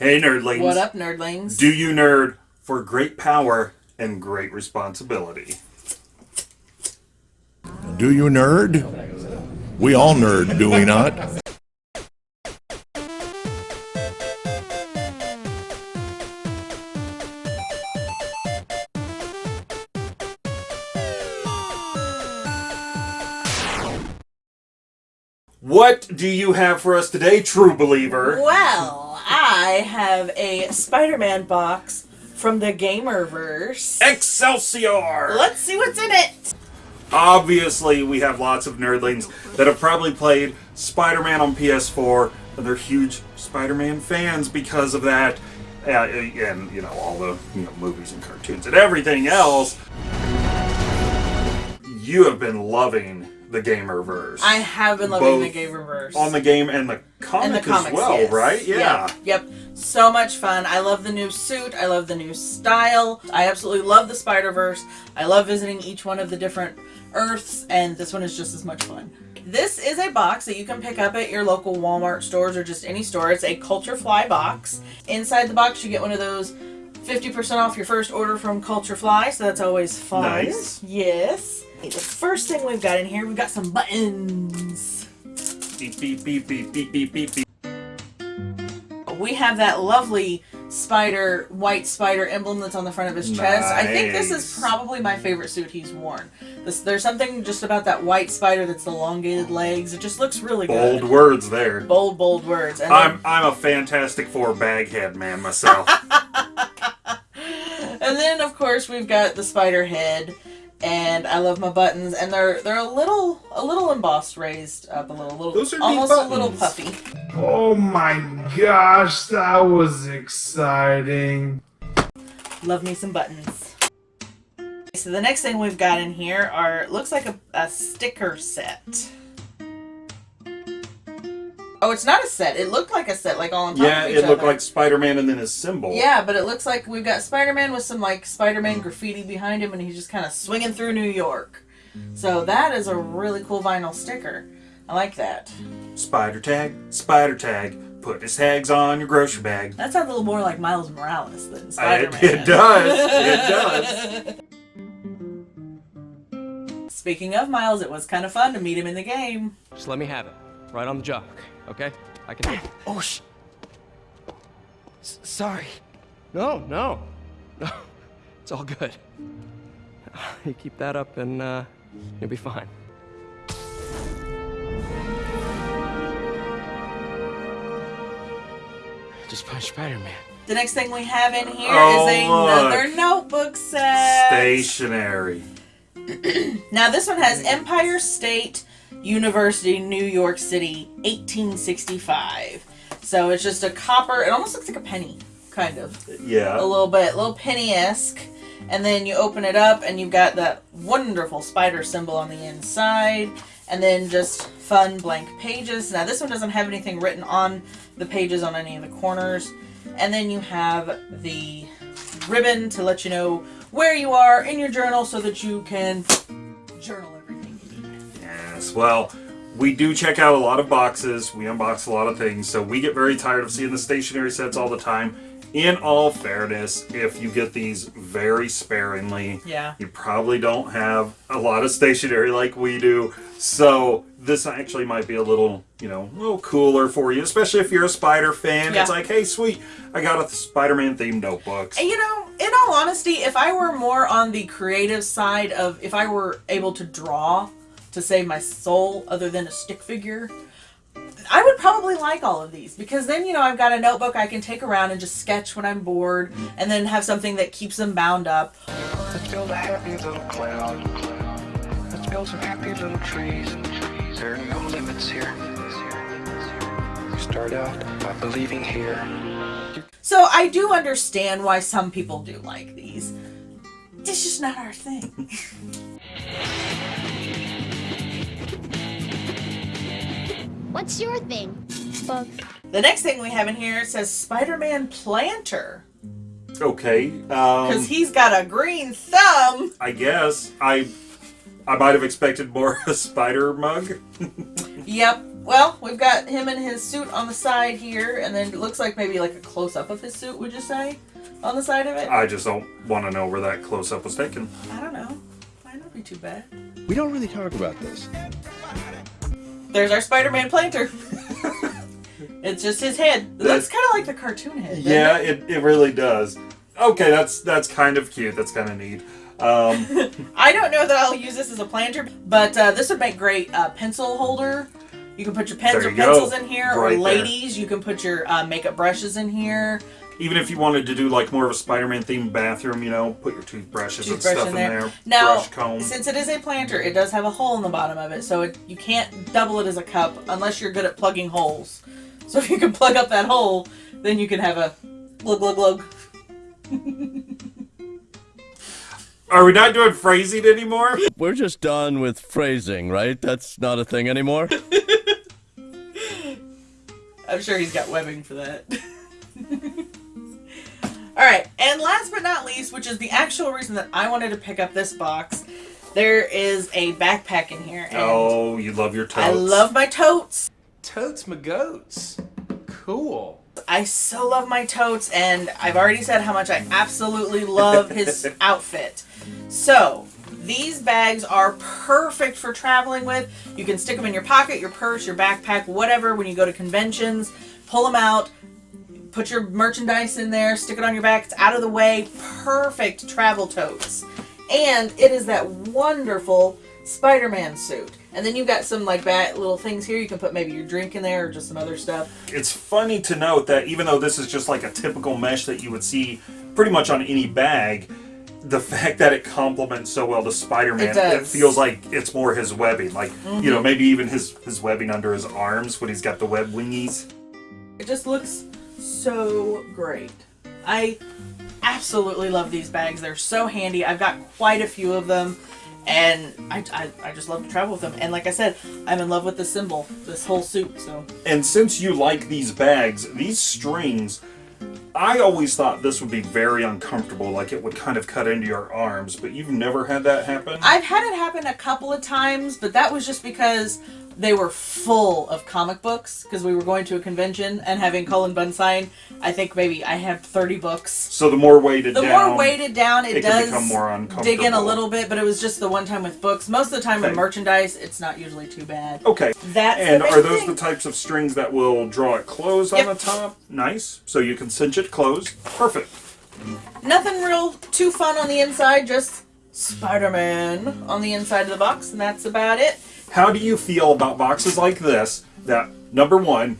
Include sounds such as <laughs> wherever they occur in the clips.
Hey, nerdlings. What up, nerdlings? Do you nerd for great power and great responsibility? Do you nerd? We all nerd, do we not? What do you have for us today, true believer? Well, I have a Spider-Man box from the Gamerverse. Excelsior! Let's see what's in it. Obviously, we have lots of nerdlings that have probably played Spider Man on PS4, and they're huge Spider Man fans because of that. Uh, and, you know, all the you know, movies and cartoons and everything else. You have been loving the Gamerverse. I have been loving Both the Gamerverse. on the game and the comic and the comics, as well, yes. right? Yeah. Yep. So much fun. I love the new suit. I love the new style. I absolutely love the Spider-Verse. I love visiting each one of the different Earths, and this one is just as much fun. This is a box that you can pick up at your local Walmart stores or just any store. It's a CultureFly box. Inside the box, you get one of those 50% off your first order from CultureFly, so that's always fun. Nice. Yes. The first thing we've got in here, we've got some buttons. Beep, beep, beep, beep, beep, beep, beep, beep. we have that lovely spider, white spider emblem that's on the front of his chest. I think this is probably my favorite suit he's worn. This, there's something just about that white spider that's elongated legs. It just looks really Bold good. words there. Bold, bold words. And I'm I'm a Fantastic Four baghead man myself. <laughs> and then, of course, we've got the spider head. And I love my buttons, and they're they're a little a little embossed, raised up a little, little Those are almost a little puffy. Oh my gosh, that was exciting. Love me some buttons. So the next thing we've got in here are looks like a, a sticker set. Oh, it's not a set. It looked like a set, like all on top yeah, of each Yeah, it looked other. like Spider-Man and then his symbol. Yeah, but it looks like we've got Spider-Man with some like Spider-Man mm. graffiti behind him, and he's just kind of swinging through New York. So that is a really cool vinyl sticker. I like that. Spider tag, spider tag. Put his tags on your grocery bag. That sounds a little more like Miles Morales than Spider-Man. <laughs> it does. It does. <laughs> Speaking of Miles, it was kind of fun to meet him in the game. Just let me have it. Right on the job. Okay? I can. Oh, sh. S- sorry. No, no. <laughs> No. It's all good. <laughs> You keep that up and, uh, you'll be fine. Just punch Spider-Man. The next thing we have in here is Oh, another look. notebook set. Stationary. <clears throat> Now this one has Empire State University, New York City, 1865. So it's just a copper. It almost looks like a penny, kind of, Yeah. a little bit, a little penny-esque. And then you open it up, and you've got that wonderful spider symbol on the inside, and then just fun blank pages. Now this one doesn't have anything written on the pages on any of the corners. And then you have the ribbon to let you know where you are in your journal so that you can journal everything you need. Yes. Well, we do check out a lot of boxes. We unbox a lot of things, so we get very tired of seeing the stationary sets all the time. In all fairness, if you get these very sparingly, Yeah. you probably don't have a lot of stationery like we do. So this actually might be a little, you know, a little cooler for you, especially if you're a Spider fan. Yeah. It's like, hey, sweet, I got a Spider-Man themed notebooks. And you know, in all honesty, if I were more on the creative side of if I were able to draw to save my soul other than a stick figure, I would probably like all of these because then, you know, I've got a notebook I can take around and just sketch when I'm bored and then have something that keeps them bound up. Let's build a happy little cloud. Let's build some happy little trees. There are no limits here. We start out by believing here. So I do understand why some people do like these. It's just not our thing. <laughs> What's your thing? Bugs. The next thing we have in here says Spider-Man Planter. Okay. Because Um, he's got a green thumb. I guess I I might have expected more a spider mug. <laughs> Yep. Well, we've got him in his suit on the side here, and then it looks like maybe like a close up of his suit. Would you say on the side of it? I just don't want to know where that close up was taken. I don't know. Might not be too bad. We don't really talk about this. There's our Spider-Man planter. <laughs> it's just his head. It looks That's- kind of like the cartoon head. Yeah, it? it, it really does. Okay, that's that's kind of cute. That's kind of neat. Um, <laughs> I don't know that I'll use this as a planter, but uh, this would make great uh, pencil holder. You can put your pens There or you go. pencils in here, or Right there. ladies, you can put your uh, makeup brushes in here. Even if you wanted to do like more of a Spider-Man themed bathroom, you know, put your toothbrushes and stuff in in there. there. Now, brush comb. since it is a planter, it does have a hole in the bottom of it, so it, you can't double it as a cup unless you're good at plugging holes. So if you can plug up that hole, then you can have a glug glug glug. <laughs> Are we not doing phrasing anymore? <laughs> We're just done with phrasing, right? That's not a thing anymore. <laughs> I'm sure he's got webbing for that. Alright, and last but not least, which is the actual reason that I wanted to pick up this box, there is a backpack in here. And oh, you love your totes. I love my totes. Totes my goats. Cool. I so love my totes, and I've already said how much I absolutely love his <laughs> outfit. So, these bags are perfect for traveling with. You can stick them in your pocket, your purse, your backpack, whatever, when you go to conventions. Pull them out, put your merchandise in there, stick it on your back. It's out of the way. Perfect travel totes. And it is that wonderful Spider Man suit. And then you've got some like that little things here. You can put maybe your drink in there or just some other stuff. It's funny to note that even though this is just like a typical mesh that you would see pretty much on any bag, the <laughs> fact that it complements so well to Spider-Man, It. Mm-hmm. feels like it's more his webbing. Like, you know, maybe even his, his webbing under his arms when he's got the web wingies. It just looks so great. I absolutely love these bags. They're so handy. I've got quite a few of them, and I, I, I just love to travel with them. And like I said, I'm in love with the symbol, this whole suit. So And since you like these bags, these strings, I always thought this would be very uncomfortable, like it would kind of cut into your arms, but you've never had that happen? I've had it happen a couple of times, but that was just because they were full of comic books because we were going to a convention and having Cullen Bunn sign. I think maybe I have 30 books. so the more weighted The down, more weighted down, it, it does dig in a little bit, but it was just the one time with books. Most of the time with merchandise, it's not usually too bad. Okay. That's and are those thing. the types of strings that will draw it closed Yep. on the top? Nice. So you can cinch it closed. Perfect. Nothing real too fun on the inside, just Spider-Man on the inside of the box, and that's about it. How do you feel about boxes like this that, number one,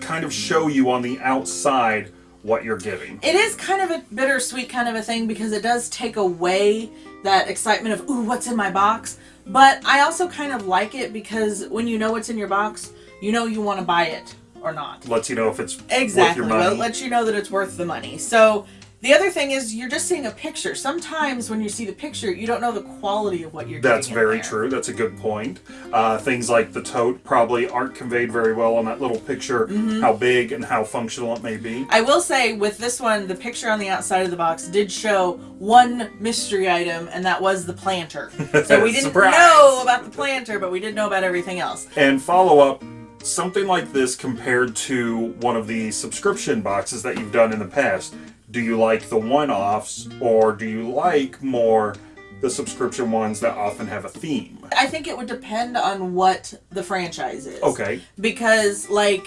kind of show you on the outside what you're giving? It is kind of a bittersweet kind of a thing because it does take away that excitement of, ooh, what's in my box? But I also kind of like it because when you know what's in your box, you know you want to buy it or not. Lets you know if it's Exactly. worth your money. it lets you know that it's worth the money. So the other thing is you're just seeing a picture. Sometimes when you see the picture, you don't know the quality of what you're That's very true. That's a good point. Uh, things like the tote probably aren't conveyed very well on that little picture, Mm-hmm. how big and how functional it may be. I will say with this one, the picture on the outside of the box did show one mystery item, and that was the planter. <laughs> So we didn't know about the planter, but we did know about everything else. And follow up, something like this compared to one of the subscription boxes that you've done in the past. Do you like the one offs, or do you like more the subscription ones that often have a theme? I think it would depend on what the franchise is. Okay. Because, like,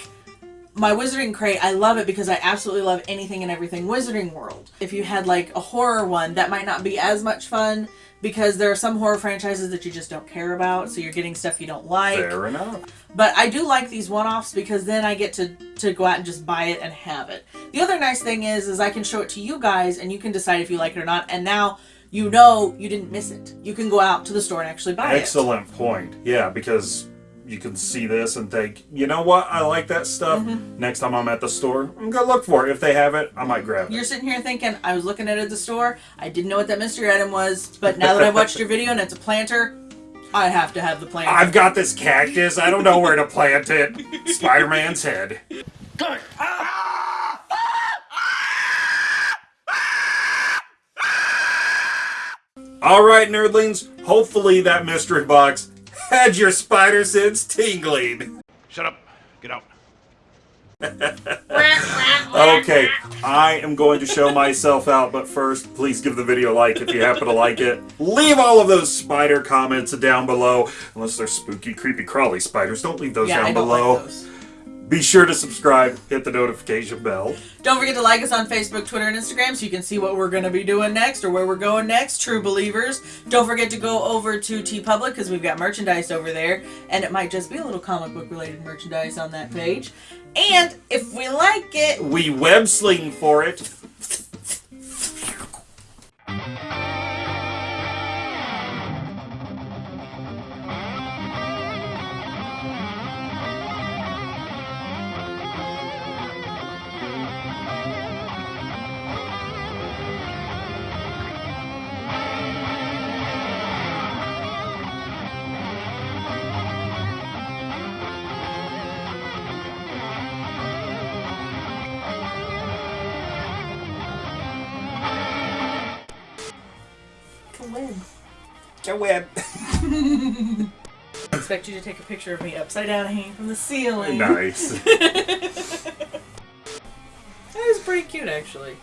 my Wizarding Crate, I love it because I absolutely love anything and everything Wizarding World. If you had, like, a horror one, that might not be as much fun because there are some horror franchises that you just don't care about, so you're getting stuff you don't like. Fair enough. But I do like these one-offs because then I get to to go out and just buy it and have it. The other nice thing is is I can show it to you guys and you can decide if you like it or not. And now you know you didn't miss it. You can go out to the store and actually buy it. Excellent point. Yeah, because you can see this and think, you know what, I like that stuff. Mm-hmm. Next time I'm at the store, I'm gonna look for it. If they have it, I might grab it. You're sitting here thinking, I was looking at it at the store, I didn't know what that mystery item was, but now that I've watched your video and it's a planter, I have to have the planter. I've got this cactus. I don't know where to plant it. Spider-Man's head. All right, nerdlings. Hopefully that mystery box had your spider sense tingling. Shut up. Get out. Okay, I am going to show myself out, but first, please give the video a like if you happen to like it. Leave all of those spider comments down below, unless they're spooky, creepy, crawly spiders. Don't leave those Yeah, I down don't below. like those. Be sure to subscribe, hit the notification bell. Don't forget to like us on Facebook, Twitter, and Instagram so you can see what we're going to be doing next or where we're going next, true believers. Don't forget to go over to TeePublic because we've got merchandise over there, and it might just be a little comic book related merchandise on that page. And if we like it, We web sling for it. Web. <laughs> I expect you to take a picture of me upside down hanging from the ceiling. Nice. <laughs> that was pretty cute, actually.